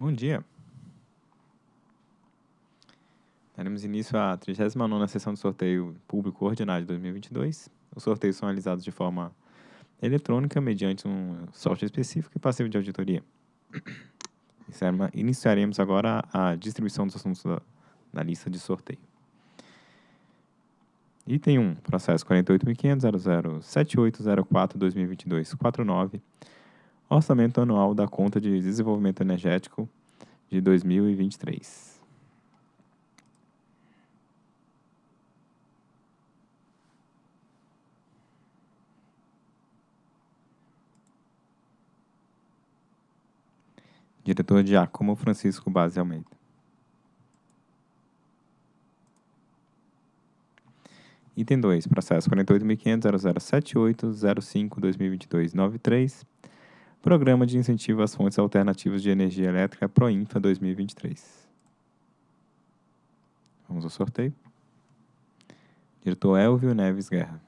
Bom dia. Daremos início à 39ª sessão de sorteio público ordinário de 2022. Os sorteios são realizados de forma eletrônica, mediante um software específico e passivo de auditoria. Iniciaremos agora a distribuição dos assuntos da, da lista de sorteio. Item 1, processo 48.500.007804.2022.49, orçamento anual da conta de desenvolvimento energético de 2023. Diretor Giacomo Francisco Base Almeida. Item 2, processo 48.500.0078.05.2022.93, Programa de Incentivo às Fontes Alternativas de Energia Elétrica Proinfa 2023. Vamos ao sorteio. Diretor Elvio Neves Guerra.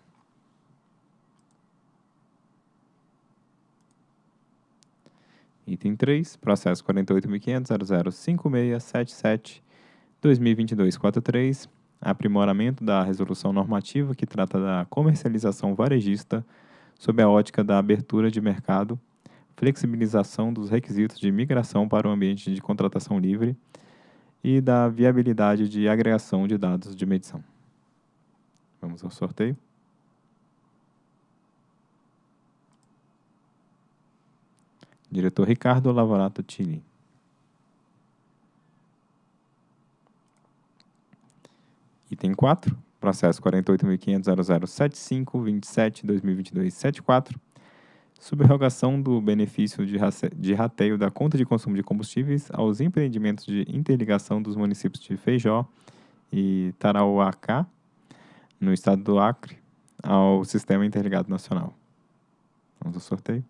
Item 3, processo 48.500.005677.2022.43, aprimoramento da resolução normativa que trata da comercialização varejista sob a ótica da abertura de mercado, flexibilização dos requisitos de migração para o ambiente de contratação livre e da viabilidade de agregação de dados de medição. Vamos ao sorteio. Diretor Ricardo Lavorato Tini. Item 4, processo 48.500.0075.27.2022.74, subrogação do benefício de rateio da conta de consumo de combustíveis aos empreendimentos de interligação dos municípios de Feijó e Tarauacá, no estado do Acre, ao Sistema Interligado Nacional. Vamos ao sorteio.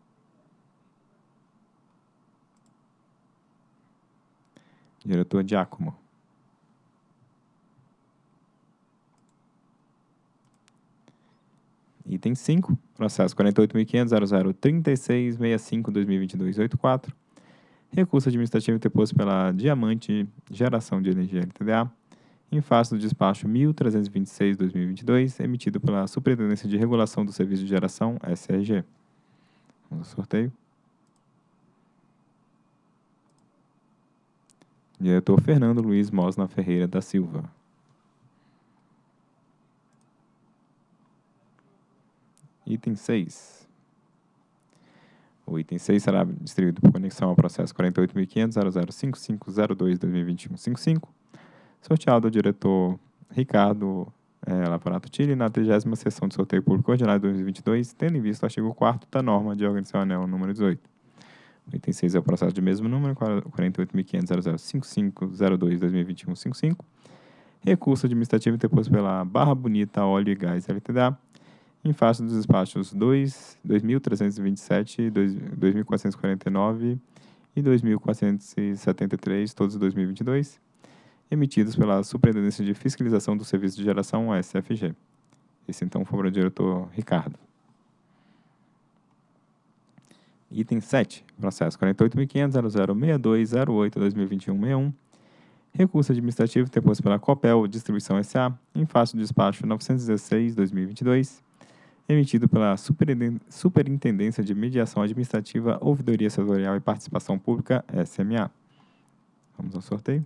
Diretor Giacomo. Item 5, processo 48.500.003665.2022.84. Recurso administrativo interposto pela Diamante Geração de Energia LTDA, em face do despacho 1326-2022, emitido pela Superintendência de Regulação do Serviço de Geração, SRG. Vamos ao sorteio. Diretor Fernando Luiz Mosna Ferreira da Silva. Item 6. O item 6 será distribuído por conexão ao processo 48.500.005502.2021.55, sorteado ao diretor Ricardo é, Lavorato Tille na 30 sessão de sorteio público ordinário de 2022, tendo em vista o artigo 4 da norma de organização anel número 18. O item 6 é o processo de mesmo número, 48.500.005502.2021.55. Recurso administrativo interposto pela Barra Bonita Óleo e Gás LTDA, em face dos despachos 2, 2.327, 2.449 e 2.473, todos 2022, emitidos pela Superintendência de Fiscalização do Serviço de Geração, SFG. Esse, então, foi o diretor Ricardo. Item 7, processo 48.500.006208.2021.61. Recurso administrativo interposto pela Copel Distribuição S.A. em face do despacho 916-2022, emitido pela Superintendência de Mediação Administrativa, Ouvidoria Setorial e Participação Pública, SMA. Vamos ao sorteio.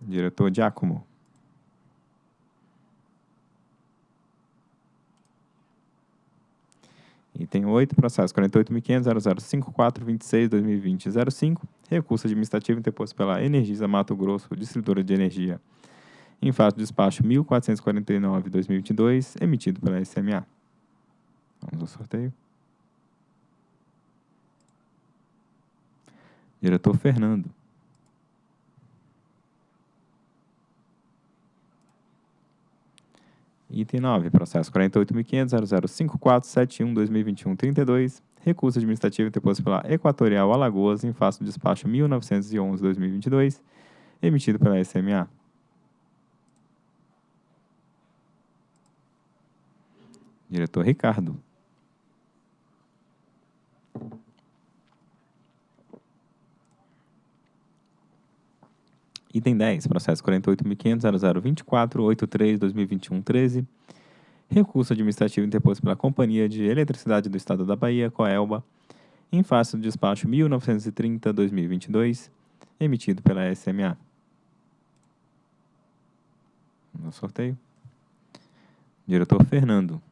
Diretor Giacomo. Item 8, processo 48.500.0054.26.2020.05, recurso administrativo interposto pela Energisa Mato Grosso, distribuidora de energia, em face do despacho 1449-2022, emitido pela SMA. Vamos ao sorteio. Diretor Fernando. Item 9, processo 48.500.0054.71.2021.32, recurso administrativo interposto pela Equatorial Alagoas em face do despacho 1911-2022, emitido pela SMA. Diretor Ricardo. Item 10, processo 48.500.0024.83.2021.13. Recurso administrativo interposto pela Companhia de Eletricidade do Estado da Bahia, Coelba, em face do despacho 1930-2022, emitido pela SMA. No sorteio. Diretor Fernando.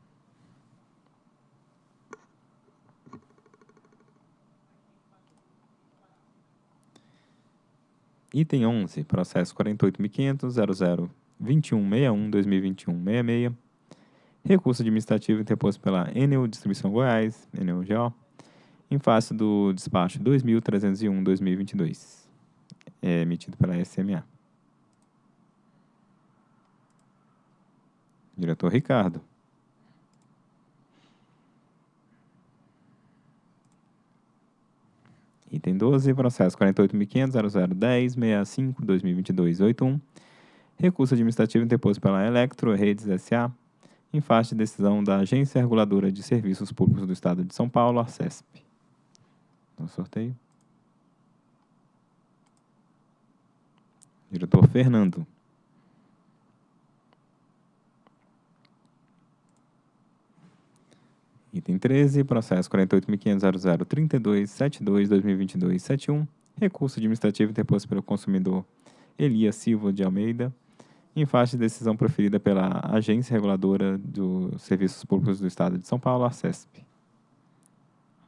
Item 11, processo 48.500.002161.2021.66. Recurso administrativo interposto pela Enel Distribuição Goiás, Enel GO, em face do despacho 2301-2022, é, emitido pela SMA. Diretor Ricardo. Item 12, processo 48.500.0010.65.2022.81. Recurso administrativo interposto pela Electro Redes S.A. em face de decisão da Agência Reguladora de Serviços Públicos do Estado de São Paulo, ARCESP. No sorteio. Diretor Fernando. Item 13, processo 48.500.0032.72.2022.71. Recurso administrativo interposto pelo consumidor Elias Silva de Almeida, em face de decisão proferida pela Agência Reguladora dos Serviços Públicos do Estado de São Paulo, a CESP.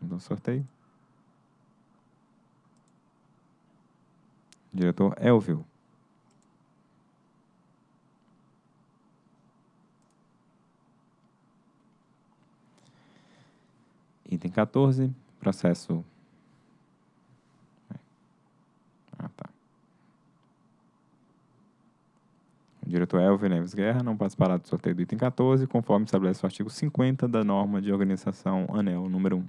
No sorteio. Diretor Elvio. Item 14, processo. Ah, tá. O diretor Elvio Neves Guerra não participará do sorteio do item 14, conforme estabelece o artigo 50 da norma de organização ANEL número 1.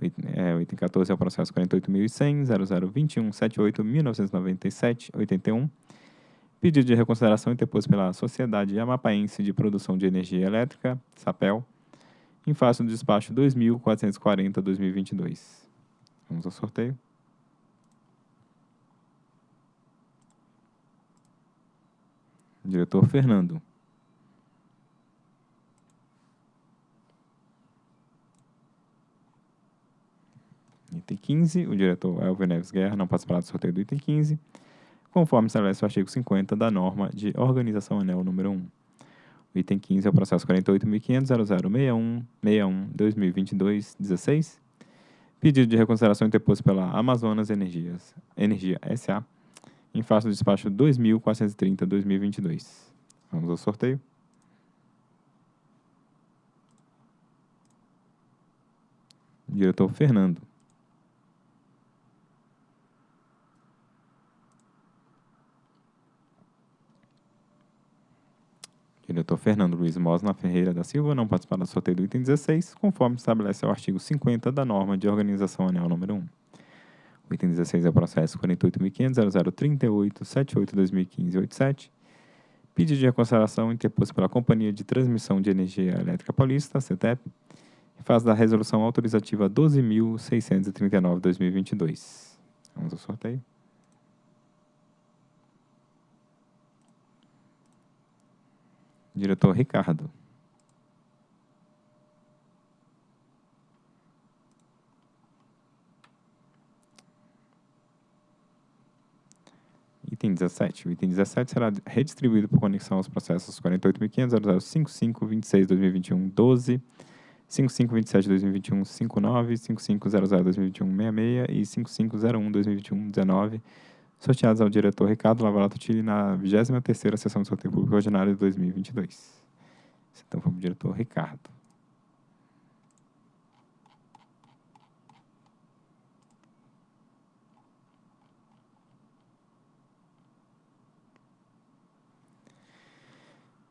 O item, é, o item 14 é o processo 48.100.0021.78.1997.81. Pedido de reconsideração interposto pela Sociedade Amapaense de Produção de Energia Elétrica, SAPEL, em face do despacho 2440-2022. Vamos ao sorteio. Diretor Fernando. Item 15, o diretor Elvio Neves Guerra não participará do sorteio do item 15, conforme estabelece o artigo 50 da norma de organização ANEL número 1. O item 15 é o processo 48.500.0061.61.2022.16. Pedido de reconsideração interposto pela Amazonas Energias, Energia S.A. em face do despacho 2.430.2022. Vamos ao sorteio. Diretor Fernando. Diretor Fernando Luiz Mosna Ferreira da Silva não participará do sorteio do item 16, conforme estabelece o artigo 50 da norma de organização anel número 1. O item 16 é o processo 48.500.0038.78.2015.87. Pedido de reconsideração interposto pela Companhia de Transmissão de Energia Elétrica Paulista, CETEP, em fase da resolução autorizativa 12.639.2022. Vamos ao sorteio. Diretor Ricardo. Item 17. O item 17 será redistribuído por conexão aos processos 48.500.0055.26.2021.12, 5527-2021-59, 5500-2021-66 e 5501-2021-19, sorteados ao diretor Ricardo Lavalato Tille na 23ª Sessão do Sorteio Público Ordinário de 2022. Então, foi o diretor Ricardo.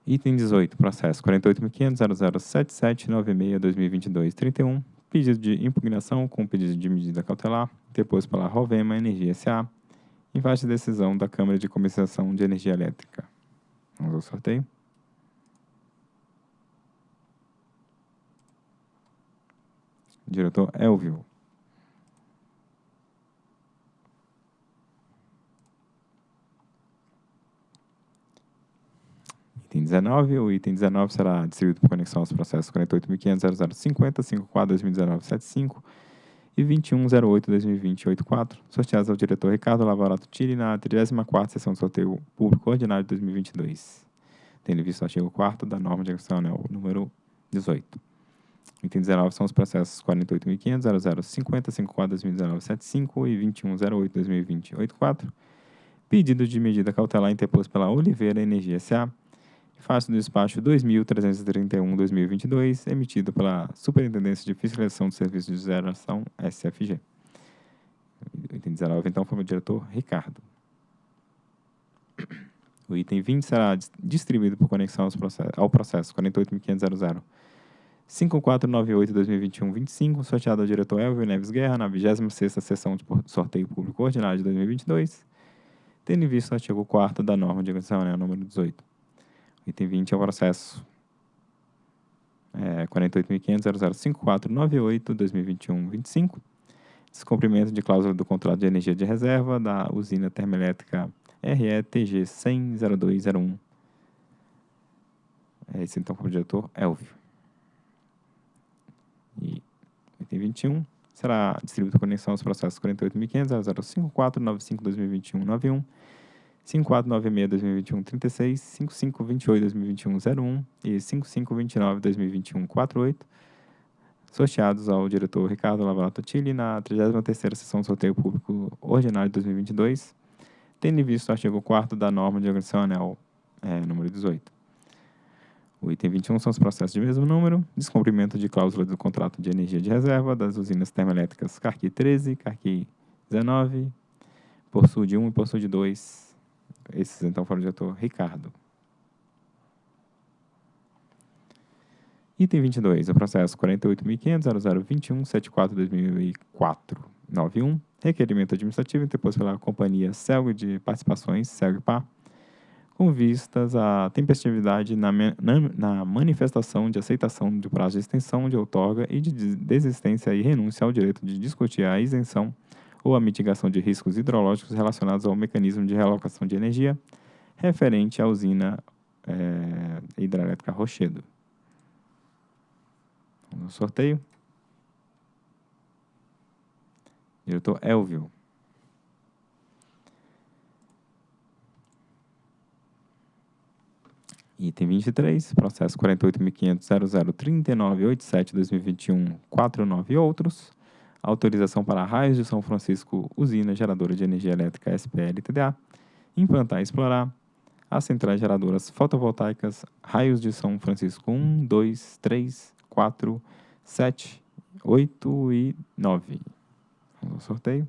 Item 18, processo 48.500.007796.2022.31, pedido de impugnação com pedido de medida cautelar, depois pela Rovema Energia S.A., e faz decisão da Câmara de Compensação de Energia Elétrica. Vamos ao sorteio. Diretor Elvio. Item 19. O item 19 será distribuído por conexão aos processos 48.500.0050, 54.2019.75, e 21.08.2020.84, sorteados ao diretor Ricardo Lavarato Tille na 34ª sessão de sorteio público ordinário de 2022, tendo visto o artigo 4 da norma anel número 18. Item 19 são os processos 48.500.0050, 54.2019.75 e 21.08.2020.84, pedido de medida cautelar interposto pela Oliveira Energia S.A., face do despacho 2331-2022, emitido pela Superintendência de Fiscalização do Serviço de Geração SFG. O item 19, então, foi o diretor Ricardo. O item 20 será distribuído por conexão ao processo 48.500.00 5498-2021-25, sorteado ao diretor Elvio Neves Guerra na 26ª sessão de sorteio público ordinário de 2022, tendo em vista o artigo 4 da norma de execução, né, número 18. Item 20 é o processo é, 48.500.005498-2021-25, descumprimento de cláusula do contrato de energia de reserva da usina termoelétrica RETG 1000201. Esse então como diretor Elvio. E item 21 será distribuído conexão aos processos 48.500.005495-2021-91, 5496-2021-36, 5528-2021-01 e 5529-2021-48, sorteados ao diretor Ricardo Lavalato Tilli na 33ª Sessão de Sorteio Público Ordinário de 2022, tendo em vista o artigo 4 da norma de organização anel é, número 18. O item 21 são os processos de mesmo número, descumprimento de cláusula do contrato de energia de reserva das usinas termoelétricas Carqui 13, Carqui 19, Porsul de 1 e Porsul de 2. Esses, então, foram do diretor Ricardo. Item 22, o processo 48.500.0021.74.2004.91, requerimento administrativo interposto pela companhia Celg de Participações, Celgpar, com vistas à tempestividade na, na, na, manifestação de aceitação de prazo de extensão de outorga e de desistência e renúncia ao direito de discutir a isenção ou a mitigação de riscos hidrológicos relacionados ao mecanismo de realocação de energia referente à usina é, hidrelétrica Rochedo. No sorteio. Diretor Elvio. Item 23, processo 48.500.003987-2021-49 e outros. Autorização para raios de São Francisco, usina geradora de energia elétrica SPL-TDA, implantar e explorar as centrais geradoras fotovoltaicas raios de São Francisco 1, 2, 3, 4, 7, 8 e 9. Vamos ao sorteio.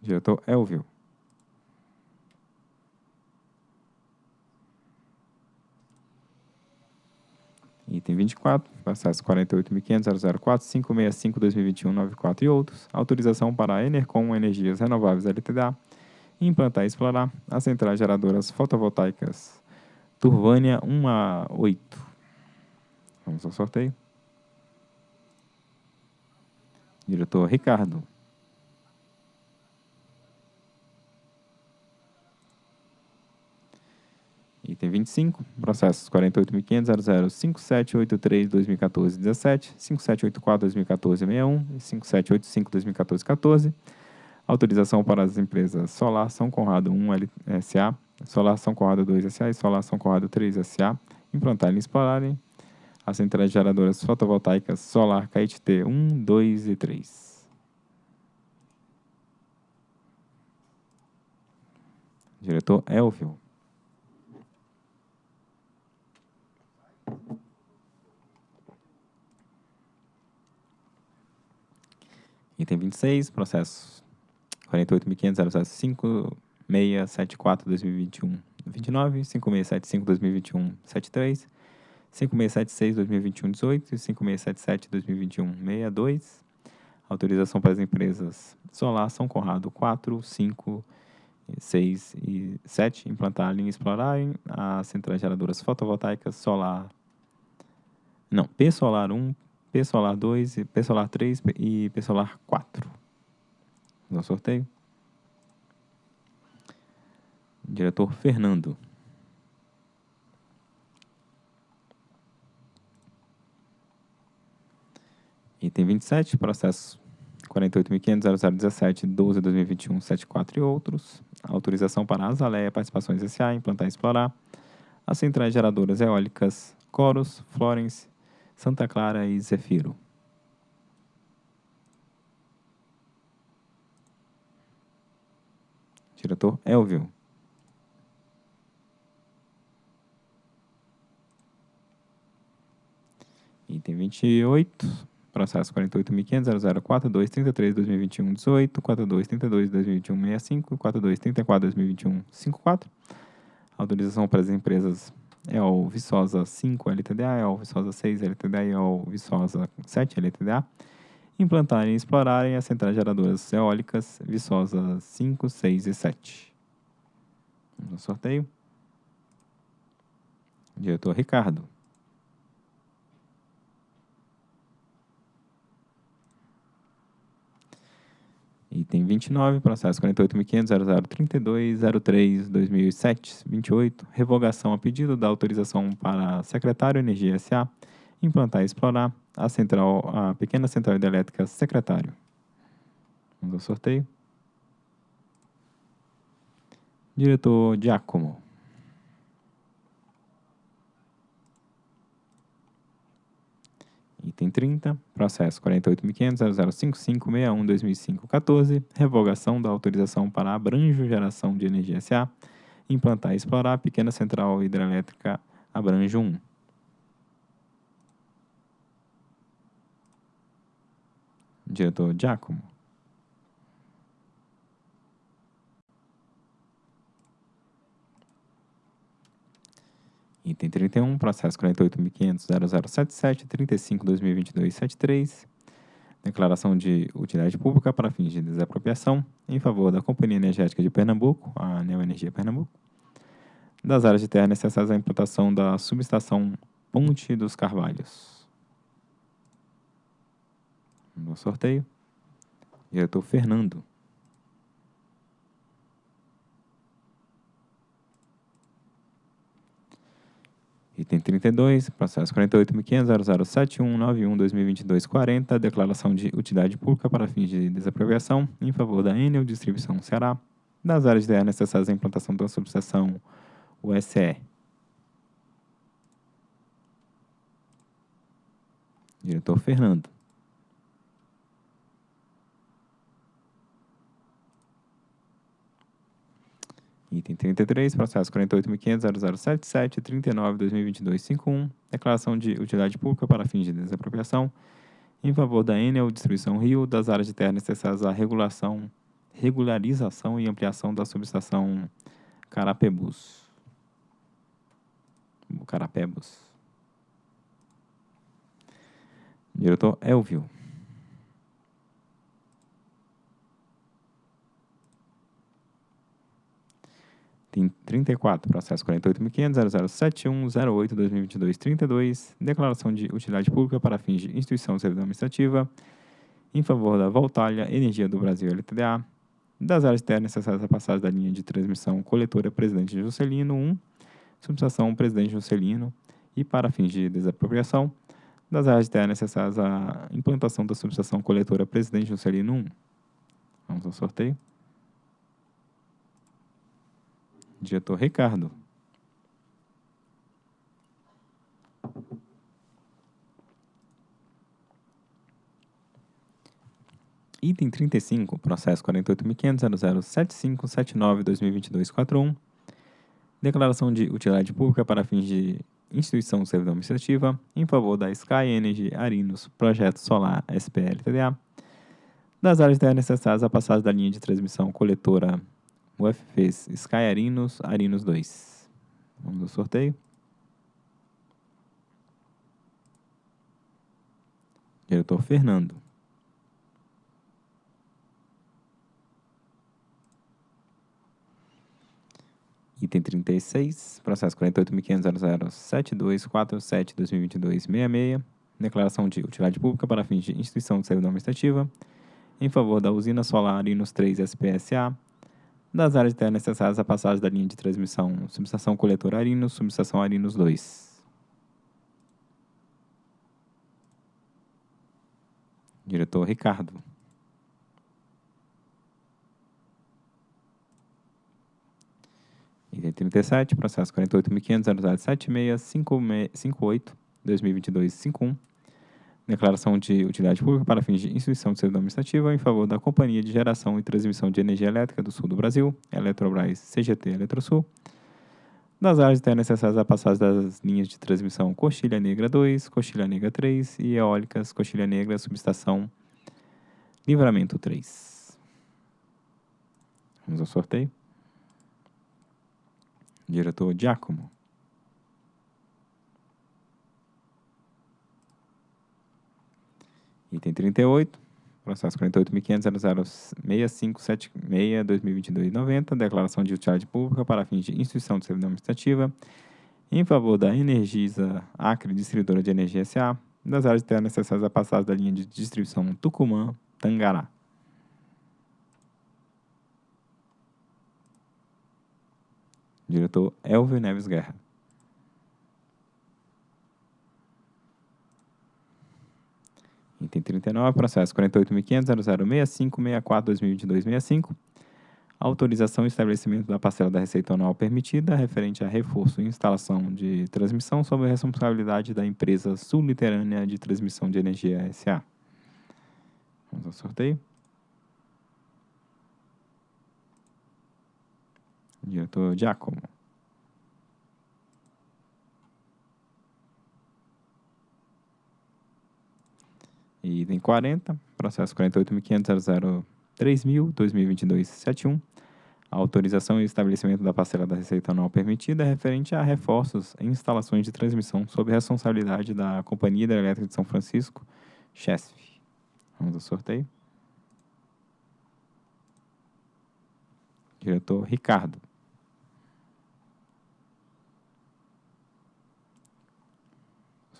Diretor Elvio. Item 24, processo 48.500.004.565.2021.94 e outros. Autorização para a Enercom Energias Renováveis LTDA implantar e explorar as centrais geradoras fotovoltaicas Turvânia 1 a 8. Vamos ao sorteio. Diretor Ricardo. Item 25, processos 48.500.005783-2014-17, 5784-2014-61 e 5785-2014-14. Autorização para as empresas Solar São Conrado 1 SA, Solar São Conrado 2 SA e Solar São Conrado 3 SA implantarem e explorarem as centrais geradoras fotovoltaicas Solar KIT 1, 2 e 3. Diretor Elvio. Item 26, processo 48.500.005.674.2021, 29, 5675.2021, 73, 5676.2021, 18 e 5677.2021, 62. Autorização para as empresas Solar São Conrado 4, 5, 6 e 7 implantarem e explorarem as centrais geradoras fotovoltaicas solar. Não, P Solar 1, P Solar 2, P Solar 3 e P Solar 4. No sorteio. Diretor Fernando. Item 27, processo 48.500.0017.12.2021.74 e outros. Autorização para Azaleia Participações S.A. implantar e explorar as centrais geradoras eólicas Coros, Florence, Santa Clara e Zefiro. Diretor Elvio. Item 28, processo 48.500.004.233.2021.18, 4232.2021.65 e 4234.2021.54. Autorização para as empresas EOL Viçosa 5 LTDA, EOL Viçosa 6 LTDA e EOL Viçosa 7 LTDA implantarem e explorarem as centrais geradoras eólicas Viçosa 5, 6 e 7. Vamos ao sorteio. Diretor Ricardo. Item 29, processo 48.500.0032.03.2007, 28, revogação a pedido da autorização para secretário Energia S.A. implantar e explorar a central, a pequena central hidrelétrica secretário. Vamos ao sorteio. Diretor Giacomo. Item 30, processo 48.500.0055.61.2005.14, revogação da autorização para Abranjo Geração de Energia S.A. implantar e explorar a pequena central hidrelétrica Abranjo 1. Diretor Giacomo. Item 31, processo 48.500.0077.35.2022.73, declaração de utilidade pública para fins de desapropriação em favor da Companhia Energética de Pernambuco, a Neoenergia Pernambuco, das áreas de terra necessárias à implantação da subestação Ponte dos Carvalhos. No sorteio, diretor Fernando. Item 32, processo 48.500.0071.91.2022.40, declaração de utilidade pública para fins de desapropriação em favor da Enel Distribuição Ceará, das áreas de terra necessárias à implantação da subestação USE. Diretor Fernando. Item 33, processo 48.500.0077.39.2022.51, declaração de utilidade pública para fins de desapropriação em favor da Enel Distribuição Rio das áreas de terra necessárias à regulação, regularização e ampliação da subestação Carapebus. Carapebus. Diretor Elvio. Tem 34, processo 48.500.0071.08.2022.32, declaração de utilidade pública para fins de instituição servidão administrativa em favor da Voltalha Energia do Brasil LTDA, das áreas terras necessárias à passagem da linha de transmissão coletora Presidente Juscelino 1, subestação Presidente Juscelino e para fins de desapropriação, das áreas terras necessárias à implantação da subestação coletora Presidente Juscelino 1. Vamos ao sorteio. Diretor Ricardo. Item 35, processo 48.500.007579.2022.41, declaração de utilidade pública para fins de instituição servidão administrativa em favor da Sky Energy Arinos Projeto Solar SPL-TDA, das áreas necessárias à passagem da linha de transmissão coletora UFPs Sky Arinos, Arinos 2. Vamos ao sorteio. Diretor Fernando. Item 36, processo 48.500.007247.2022.66, declaração de utilidade pública para fins de instituição de servidão administrativa em favor da usina solar Arinos 3 SPSA, das áreas de terra necessárias à passagem da linha de transmissão subestação coletor Arinos, subestação Arinos 2. Diretor Ricardo. Item 37, processo 48.500.007658-2022-51. Declaração de utilidade pública para fins de instituição de servidão administrativa em favor da Companhia de Geração e Transmissão de Energia Elétrica do Sul do Brasil, Eletrobras CGT Eletrosul, das áreas de terra necessárias à passagem das linhas de transmissão Coxilha Negra 2, Coxilha Negra 3 e eólicas Coxilha Negra, subestação Livramento 3. Vamos ao sorteio. Diretor Giacomo. Item 38, processo 48.500.006576-2022-90, declaração de utilidade pública para fins de instituição de servidão administrativa em favor da Energisa Acre, distribuidora de energia SA, das áreas de terra necessárias à passagem da linha de distribuição Tucumã-Tangará. Diretor Elvio Neves Guerra. Item 39, processo 48.500.006564-2022-65. Autorização e estabelecimento da parcela da receita anual permitida referente a reforço e instalação de transmissão sob a responsabilidade da empresa sul-literânea de transmissão de energia SA. Vamos ao sorteio. Diretor Giacomo. Item 40, processo 48.500.003.000.2022.71. Autorização e estabelecimento da parcela da receita anual permitida é referente a reforços em instalações de transmissão sob responsabilidade da Companhia Hidrelétrica de São Francisco, CHESF. Vamos ao sorteio. Diretor Ricardo.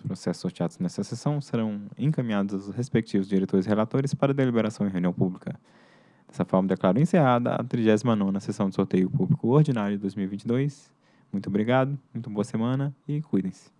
Processos sorteados nessa sessão serão encaminhados aos respectivos diretores e relatores para deliberação em reunião pública. Dessa forma, declaro encerrada a 39ª sessão de sorteio público ordinário de 2022. Muito obrigado, muito boa semana e cuidem-se.